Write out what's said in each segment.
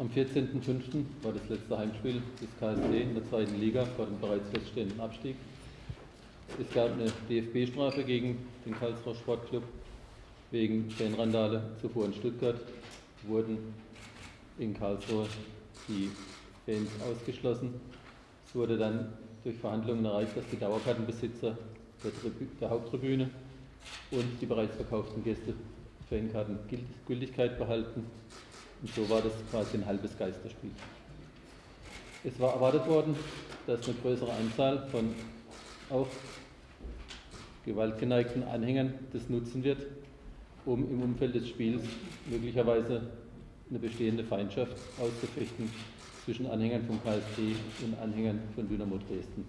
Am 14.05. war das letzte Heimspiel des KSC in der zweiten Liga vor dem bereits feststehenden Abstieg. Es gab eine DFB-Strafe gegen den Karlsruher Sportclub wegen Fanrandale. Zuvor in Stuttgart wurden in Karlsruhe die Fans ausgeschlossen. Es wurde dann durch Verhandlungen erreicht, dass die Dauerkartenbesitzer der, der Haupttribüne und die bereits verkauften Gäste Fankarten Gültigkeit behalten. Und so war das quasi ein halbes Geisterspiel. Es war erwartet worden, dass eine größere Anzahl von auch gewaltgeneigten Anhängern das nutzen wird, um im Umfeld des Spiels möglicherweise eine bestehende Feindschaft auszufechten zwischen Anhängern vom KSC und Anhängern von Dynamo Dresden.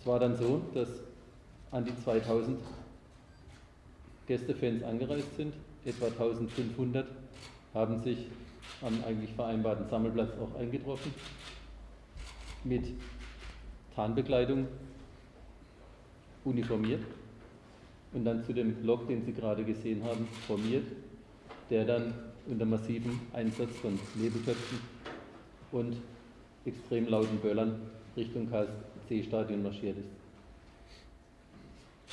Es war dann so, dass an die 2000 Gästefans angereist sind. Etwa 1500 haben sich am eigentlich vereinbarten Sammelplatz auch eingetroffen mit Tarnbekleidung uniformiert und dann zu dem Block, den Sie gerade gesehen haben, formiert, der dann unter massivem Einsatz von Nebelköpfen und extrem lauten Böllern Richtung KSC-Stadion marschiert ist.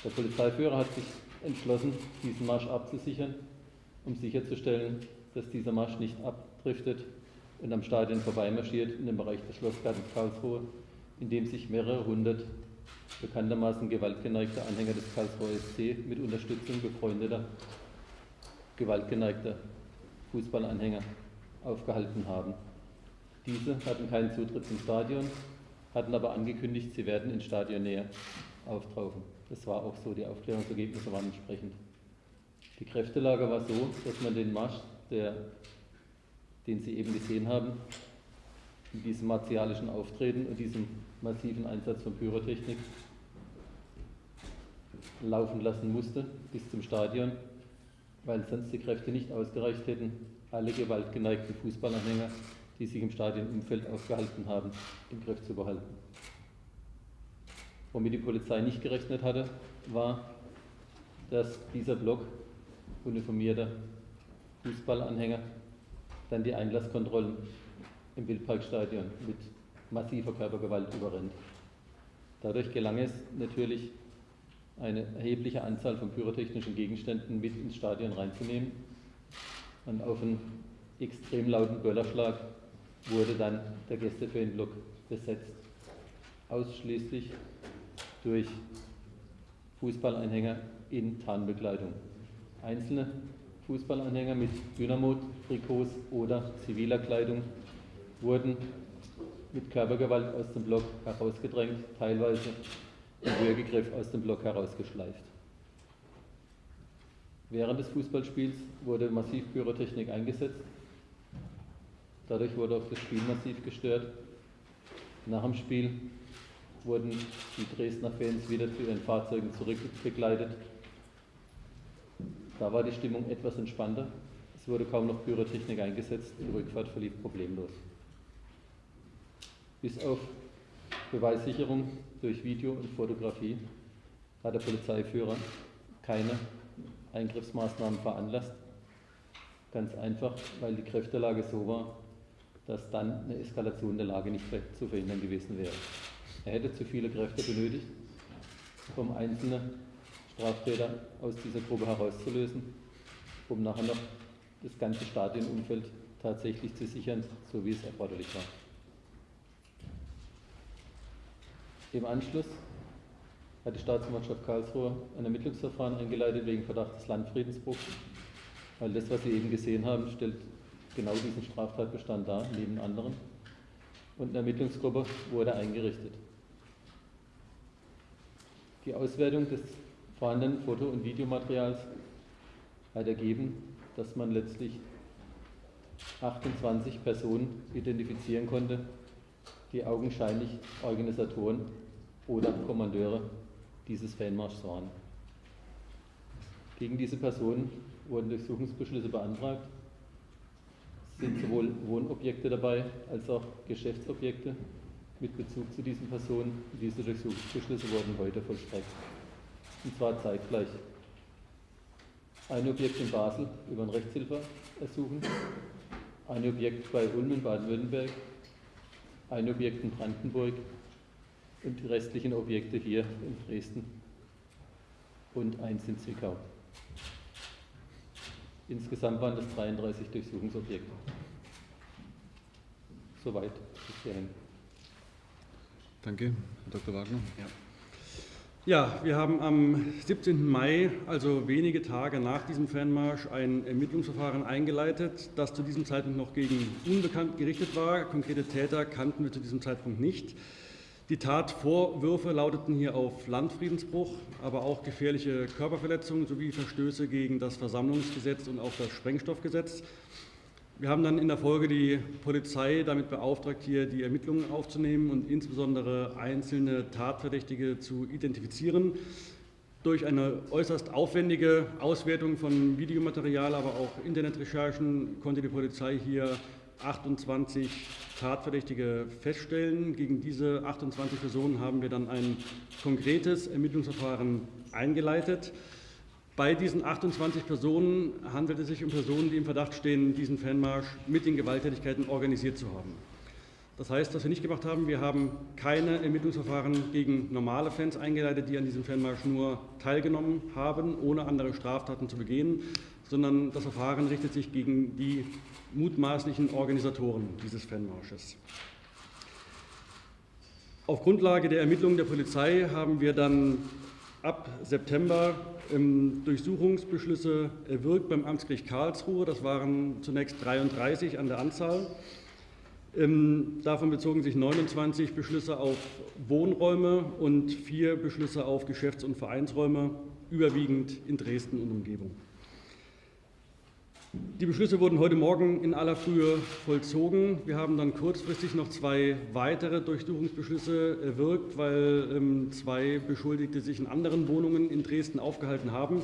Der Polizeiführer hat sich entschlossen, diesen Marsch abzusichern, um sicherzustellen, dass dieser Marsch nicht abdriftet und am Stadion vorbeimarschiert in den Bereich des Schlossgartens Karlsruhe, in dem sich mehrere hundert bekanntermaßen gewaltgeneigte Anhänger des Karlsruher SC mit Unterstützung befreundeter, gewaltgeneigter Fußballanhänger aufgehalten haben. Diese hatten keinen Zutritt zum Stadion, hatten aber angekündigt, sie werden in Stadionnähe auftauchen. Das war auch so, die Aufklärungsergebnisse waren entsprechend. Die Kräftelage war so, dass man den Marsch, der, den Sie eben gesehen haben, in diesem martialischen Auftreten und diesem massiven Einsatz von Pyrotechnik laufen lassen musste bis zum Stadion, weil sonst die Kräfte nicht ausgereicht hätten, alle gewaltgeneigten Fußballanhänger, die sich im Stadionumfeld aufgehalten haben, im Griff zu behalten. Womit die Polizei nicht gerechnet hatte, war, dass dieser Block uniformierter Fußballanhänger dann die Einlasskontrollen im Wildparkstadion mit massiver Körpergewalt überrennt. Dadurch gelang es natürlich, eine erhebliche Anzahl von pyrotechnischen Gegenständen mit ins Stadion reinzunehmen. Und auf einen extrem lauten Böllerschlag wurde dann der Gästefanblock besetzt. Ausschließlich durch Fußballanhänger in Tarnbekleidung. Einzelne Fußballanhänger mit Dynamo-Trikots oder ziviler Kleidung wurden mit Körpergewalt aus dem Block herausgedrängt, teilweise im Würgegriff aus dem Block herausgeschleift. Während des Fußballspiels wurde massiv Pyrotechnik eingesetzt. Dadurch wurde auch das Spiel massiv gestört. Nach dem Spiel wurden die Dresdner Fans wieder zu ihren Fahrzeugen zurückbegleitet. Da war die Stimmung etwas entspannter. Es wurde kaum noch Pyrotechnik eingesetzt. Die Rückfahrt verlief problemlos. Bis auf Beweissicherung durch Video und Fotografie hat der Polizeiführer keine Eingriffsmaßnahmen veranlasst. Ganz einfach, weil die Kräftelage so war, dass dann eine Eskalation der Lage nicht zu verhindern gewesen wäre. Er hätte zu viele Kräfte benötigt, um einzelne Straftäter aus dieser Gruppe herauszulösen, um nachher noch das ganze Stadionumfeld tatsächlich zu sichern, so wie es erforderlich war. Im Anschluss hat die Staatsanwaltschaft Karlsruhe ein Ermittlungsverfahren eingeleitet wegen Verdacht des Landfriedensbruchs, weil das, was Sie eben gesehen haben, stellt genau diesen Straftatbestand dar, neben anderen. Und eine Ermittlungsgruppe wurde eingerichtet. Die Auswertung des vorhandenen Foto- und Videomaterials hat ergeben, dass man letztlich 28 Personen identifizieren konnte, die augenscheinlich Organisatoren oder Kommandeure dieses Fanmarschs waren. Gegen diese Personen wurden Durchsuchungsbeschlüsse beantragt. Es sind sowohl Wohnobjekte dabei als auch Geschäftsobjekte mit Bezug zu diesen Personen. Diese Durchsuchungsbeschlüsse wurden heute vollstreckt. Und zwar zeitgleich. ein Objekt in Basel über ein Rechtshilfeersuchen, ein Objekt bei Ulm in Baden-Württemberg, ein Objekt in Brandenburg und die restlichen Objekte hier in Dresden und eins in Zwickau. Insgesamt waren das 33 Durchsuchungsobjekte. Soweit bis hierhin. Danke, Herr Dr. Wagner. Ja. Ja, wir haben am 17. Mai, also wenige Tage nach diesem Fernmarsch, ein Ermittlungsverfahren eingeleitet, das zu diesem Zeitpunkt noch gegen Unbekannt gerichtet war. Konkrete Täter kannten wir zu diesem Zeitpunkt nicht. Die Tatvorwürfe lauteten hier auf Landfriedensbruch, aber auch gefährliche Körperverletzungen sowie Verstöße gegen das Versammlungsgesetz und auch das Sprengstoffgesetz. Wir haben dann in der Folge die Polizei damit beauftragt, hier die Ermittlungen aufzunehmen und insbesondere einzelne Tatverdächtige zu identifizieren. Durch eine äußerst aufwendige Auswertung von Videomaterial, aber auch Internetrecherchen konnte die Polizei hier 28 Tatverdächtige feststellen. Gegen diese 28 Personen haben wir dann ein konkretes Ermittlungsverfahren eingeleitet. Bei diesen 28 Personen handelt es sich um Personen, die im Verdacht stehen, diesen Fanmarsch mit den Gewalttätigkeiten organisiert zu haben. Das heißt, was wir nicht gemacht haben, wir haben keine Ermittlungsverfahren gegen normale Fans eingeleitet, die an diesem Fanmarsch nur teilgenommen haben, ohne andere Straftaten zu begehen, sondern das Verfahren richtet sich gegen die mutmaßlichen Organisatoren dieses Fanmarsches. Auf Grundlage der Ermittlungen der Polizei haben wir dann ab September ähm, Durchsuchungsbeschlüsse erwirkt beim Amtsgericht Karlsruhe. Das waren zunächst 33 an der Anzahl. Ähm, davon bezogen sich 29 Beschlüsse auf Wohnräume und vier Beschlüsse auf Geschäfts- und Vereinsräume, überwiegend in Dresden und Umgebung. Die Beschlüsse wurden heute Morgen in aller Frühe vollzogen. Wir haben dann kurzfristig noch zwei weitere Durchsuchungsbeschlüsse erwirkt, weil ähm, zwei Beschuldigte sich in anderen Wohnungen in Dresden aufgehalten haben.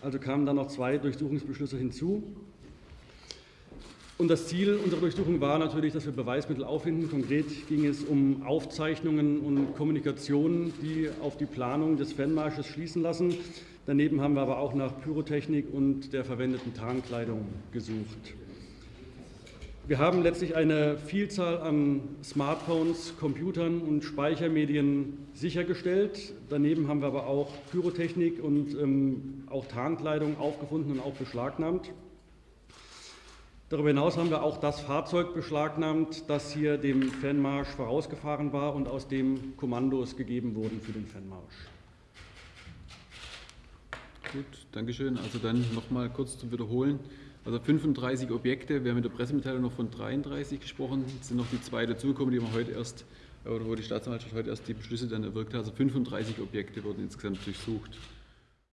Also kamen dann noch zwei Durchsuchungsbeschlüsse hinzu. Und das Ziel unserer Durchsuchung war natürlich, dass wir Beweismittel auffinden. Konkret ging es um Aufzeichnungen und Kommunikationen, die auf die Planung des Fanmarsches schließen lassen. Daneben haben wir aber auch nach Pyrotechnik und der verwendeten Tarnkleidung gesucht. Wir haben letztlich eine Vielzahl an Smartphones, Computern und Speichermedien sichergestellt. Daneben haben wir aber auch Pyrotechnik und ähm, auch Tarnkleidung aufgefunden und auch beschlagnahmt. Darüber hinaus haben wir auch das Fahrzeug beschlagnahmt, das hier dem Fanmarsch vorausgefahren war und aus dem Kommandos gegeben wurden für den Fanmarsch. Gut, Dankeschön. Also dann nochmal kurz zum Wiederholen. Also 35 Objekte, wir haben in der Pressemitteilung noch von 33 gesprochen, es sind noch die zwei dazugekommen, die wir heute erst, oder wo die Staatsanwaltschaft heute erst die Beschlüsse dann erwirkt hat. Also 35 Objekte wurden insgesamt durchsucht.